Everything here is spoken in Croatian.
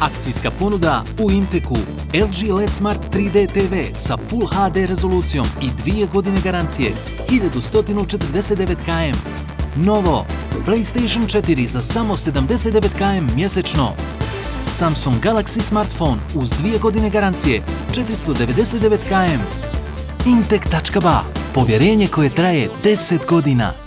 Akcijska ponuda u Impeku. LG LED Smart 3D TV sa Full HD rezolucijom i dvije godine garancije 1149 km. Novo, PlayStation 4 za samo 79 km mjesečno. Samsung Galaxy smartphone uz dvije godine garancije 499 km. Intek.ba. povjerenje koje traje 10 godina.